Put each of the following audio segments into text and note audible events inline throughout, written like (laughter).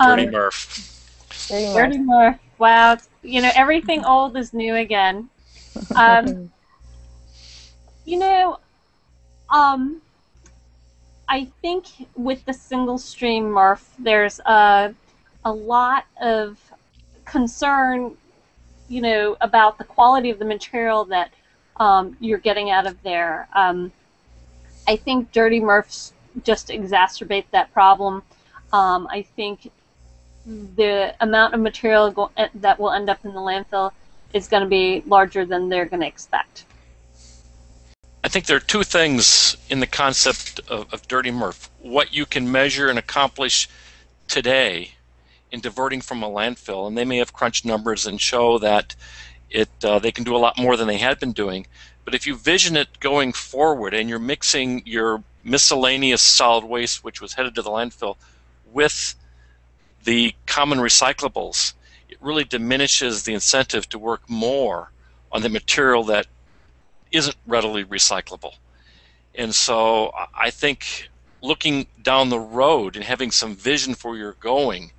Um, Dirty MRF. Dirty MRF. Dirty MRF. Wow. You know, everything old is new again. Um, (laughs) you know, um, I think with the single stream MRF, there's a, a lot of concern, you know, about the quality of the material that um, you're getting out of there. Um, I think dirty MRFs just exacerbate that problem. Um, I think the amount of material go- eh, that will end up in the landfill is going to be larger than they're going to expect. I think there are two things in the concept of, of Dirty MRF. What you can measure and accomplish today in diverting from a landfill, and they may have crunched numbers and show that it uh, they can do a lot more than they had been doing. But if you vision it going forward and you're mixing your miscellaneous solid waste, which was headed to the landfill, with the common recyclables, it really diminishes the incentive to work more on the material that isn't readily recyclable. And so I think looking down the road and having some vision for where you're going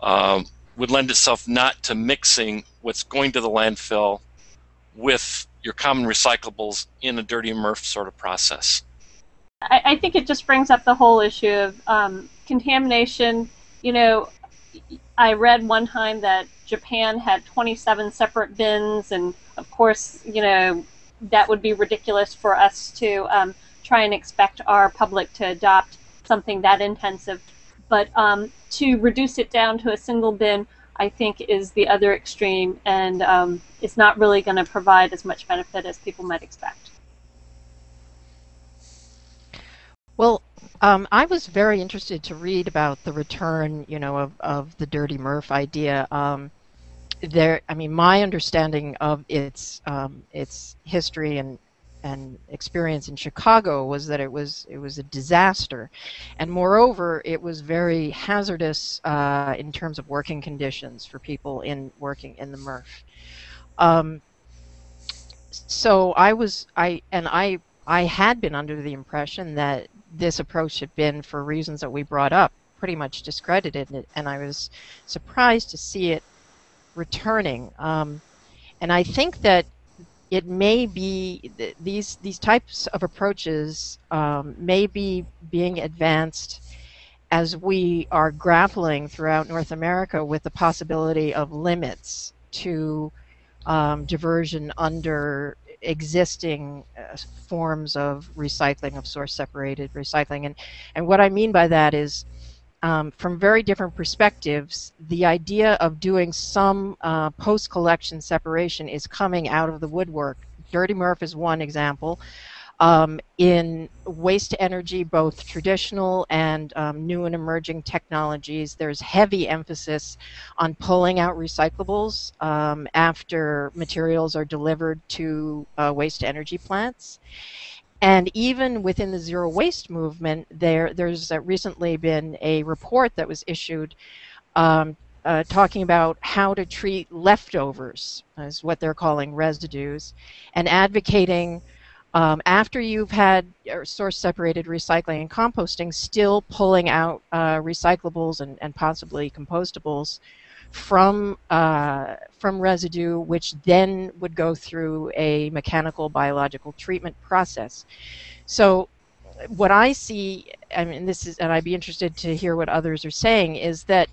um, would lend itself not to mixing what's going to the landfill with your common recyclables in a dirty MRF sort of process. I, I think it just brings up the whole issue of um, contamination. You know, I read one time that Japan had 27 separate bins, and of course, you know, that would be ridiculous for us to um, try and expect our public to adopt something that intensive. But um, to reduce it down to a single bin, I think, is the other extreme, and um, it's not really going to provide as much benefit as people might expect. Well, um, I was very interested to read about the return, you know, of, of the Dirty MRF idea. Um, there, I mean, my understanding of its um, its history and and experience in Chicago was that it was it was a disaster, and moreover, it was very hazardous uh, in terms of working conditions for people in working in the MRF. Um, so I was I and I I had been under the impression that this approach had been, for reasons that we brought up, pretty much discredited, and I was surprised to see it returning. Um, and I think that it may be th- these these types of approaches um, may be being advanced as we are grappling throughout North America with the possibility of limits to um, diversion under existing uh, forms of recycling of source separated recycling. And and what I mean by that is um, from very different perspectives the idea of doing some uh, post collection separation is coming out of the woodwork. Dirty MRF is one example um, in waste energy, both traditional and um, new and emerging technologies, there's heavy emphasis on pulling out recyclables um, after materials are delivered to uh, waste energy plants. And even within the zero waste movement, there there's uh, recently been a report that was issued um, uh, talking about how to treat leftovers, is what they're calling residues, and advocating um, after you've had source separated recycling and composting, still pulling out uh, recyclables and, and possibly compostables from uh, from residue, which then would go through a mechanical biological treatment process. So, what I see, I mean, this is, and I'd be interested to hear what others are saying, is that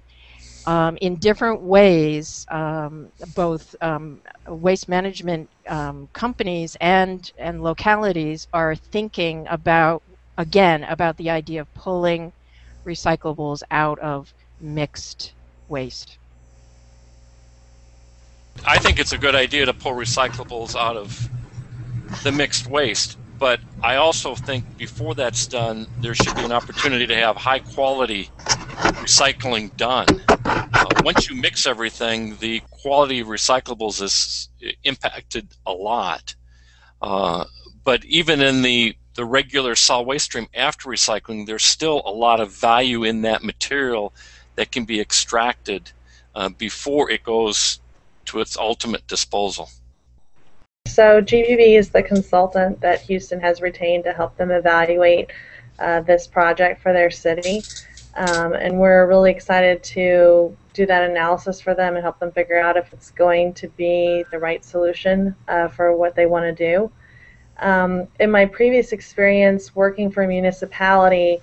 um, in different ways, um, both um, waste management um, companies and, and localities are thinking about, again, about the idea of pulling recyclables out of mixed waste. I think it's a good idea to pull recyclables out of the mixed waste, but I also think before that's done, there should be an opportunity to have high quality recycling done. Uh, once you mix everything, the quality of recyclables is impacted a lot. Uh, but even in the, the regular solid waste stream after recycling, there's still a lot of value in that material that can be extracted uh, before it goes to its ultimate disposal. So GBB is the consultant that Houston has retained to help them evaluate uh, this project for their city. Um, and we're really excited to do that analysis for them and help them figure out if it's going to be the right solution uh, for what they want to do. Um, in my previous experience working for a municipality,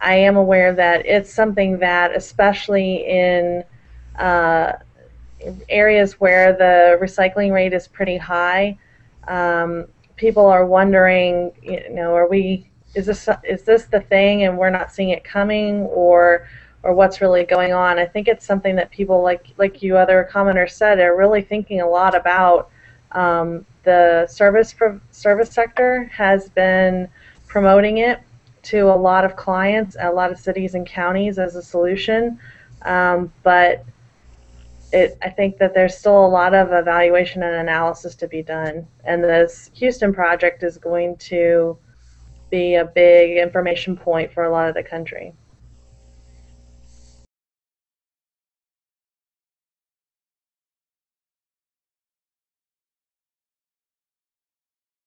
I am aware that it's something that, especially in uh, areas where the recycling rate is pretty high, um, people are wondering, you know, are we is this is this the thing and we're not seeing it coming or or what's really going on? I think it's something that people like like you other commenters said are really thinking a lot about. Um, the service service sector has been promoting it to a lot of clients, a lot of cities and counties as a solution, um, but it, I think that there's still a lot of evaluation and analysis to be done, and this Houston project is going to be a big information point for a lot of the country.